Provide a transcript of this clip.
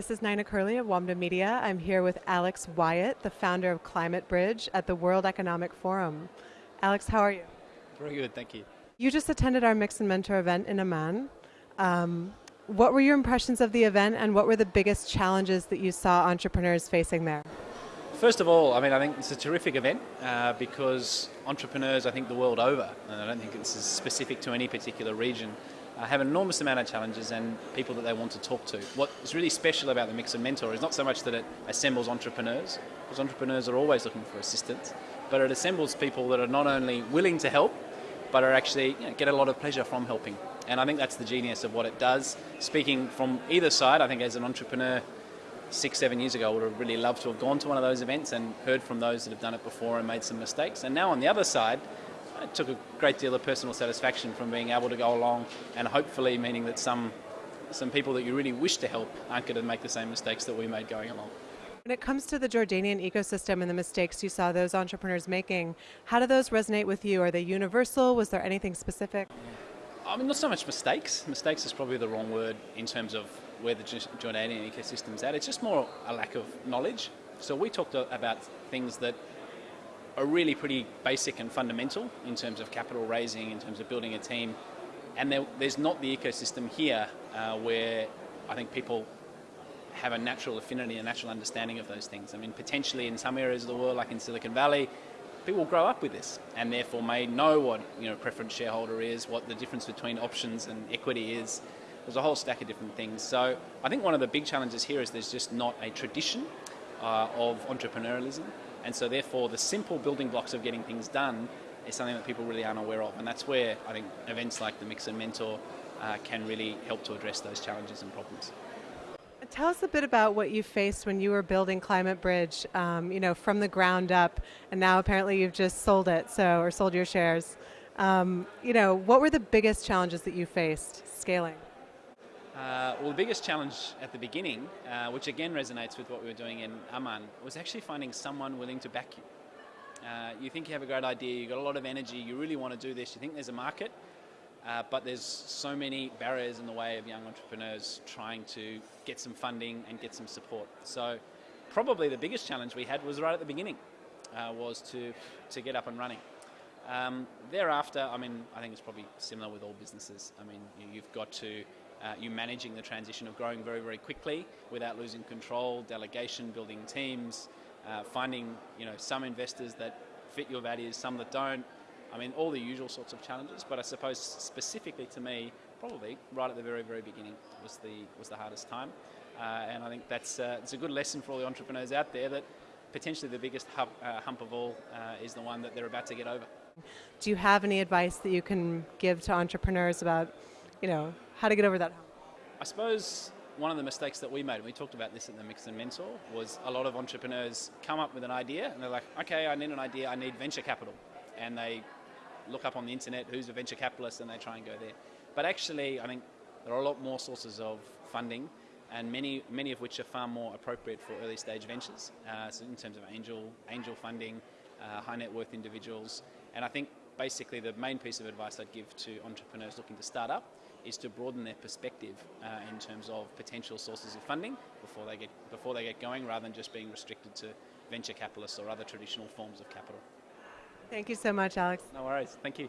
This is Nina Curley of WAMDA Media. I'm here with Alex Wyatt, the founder of Climate Bridge at the World Economic Forum. Alex, how are you? Very good, thank you. You just attended our Mix and Mentor event in Amman. Um, what were your impressions of the event and what were the biggest challenges that you saw entrepreneurs facing there? First of all, I mean, I think it's a terrific event uh, because entrepreneurs, I think the world over, and I don't think this is specific to any particular region, uh, have an enormous amount of challenges and people that they want to talk to. What's really special about the Mix and Mentor is not so much that it assembles entrepreneurs, because entrepreneurs are always looking for assistance, but it assembles people that are not only willing to help, but are actually you know, get a lot of pleasure from helping. And I think that's the genius of what it does. Speaking from either side, I think as an entrepreneur, six, seven years ago, I would have really loved to have gone to one of those events and heard from those that have done it before and made some mistakes. And now on the other side, I took a great deal of personal satisfaction from being able to go along and hopefully meaning that some some people that you really wish to help aren't going to make the same mistakes that we made going along. When it comes to the Jordanian ecosystem and the mistakes you saw those entrepreneurs making, how do those resonate with you? Are they universal? Was there anything specific? I mean, not so much mistakes. Mistakes is probably the wrong word in terms of where the Jordanian ecosystem's at. It's just more a lack of knowledge. So we talked about things that are really pretty basic and fundamental in terms of capital raising, in terms of building a team. And there, there's not the ecosystem here uh, where I think people have a natural affinity, a natural understanding of those things. I mean, potentially in some areas of the world, like in Silicon Valley, people grow up with this and therefore may know what you know preference shareholder is, what the difference between options and equity is. There's a whole stack of different things. So I think one of the big challenges here is there's just not a tradition uh, of entrepreneurialism, and so therefore the simple building blocks of getting things done is something that people really aren't aware of, and that's where I think events like the Mix and Mentor uh, can really help to address those challenges and problems. Tell us a bit about what you faced when you were building Climate Bridge, um, you know, from the ground up, and now apparently you've just sold it, so or sold your shares. Um, you know, what were the biggest challenges that you faced scaling? Uh, well, the biggest challenge at the beginning, uh, which again resonates with what we were doing in Amman, was actually finding someone willing to back you. Uh, you think you have a great idea, you've got a lot of energy, you really want to do this, you think there's a market, uh, but there's so many barriers in the way of young entrepreneurs trying to get some funding and get some support. So probably the biggest challenge we had was right at the beginning, uh, was to, to get up and running. Um, thereafter, I mean, I think it's probably similar with all businesses. I mean, you've got to, uh, you managing the transition of growing very, very quickly without losing control, delegation, building teams, uh, finding, you know, some investors that fit your values, some that don't, I mean, all the usual sorts of challenges, but I suppose specifically to me, probably right at the very, very beginning was the, was the hardest time. Uh, and I think that's uh, it's a good lesson for all the entrepreneurs out there that potentially the biggest hump, uh, hump of all uh, is the one that they're about to get over. Do you have any advice that you can give to entrepreneurs about, you know, how to get over that hump? I suppose one of the mistakes that we made, and we talked about this at the Mix and Mentor, was a lot of entrepreneurs come up with an idea and they're like, okay, I need an idea, I need venture capital. And they look up on the internet who's a venture capitalist and they try and go there. But actually, I think there are a lot more sources of funding and many, many of which are far more appropriate for early stage ventures, uh, so in terms of angel, angel funding, uh, high net worth individuals. And I think basically the main piece of advice I'd give to entrepreneurs looking to start up is to broaden their perspective uh, in terms of potential sources of funding before they get before they get going, rather than just being restricted to venture capitalists or other traditional forms of capital. Thank you so much, Alex. No worries. Thank you.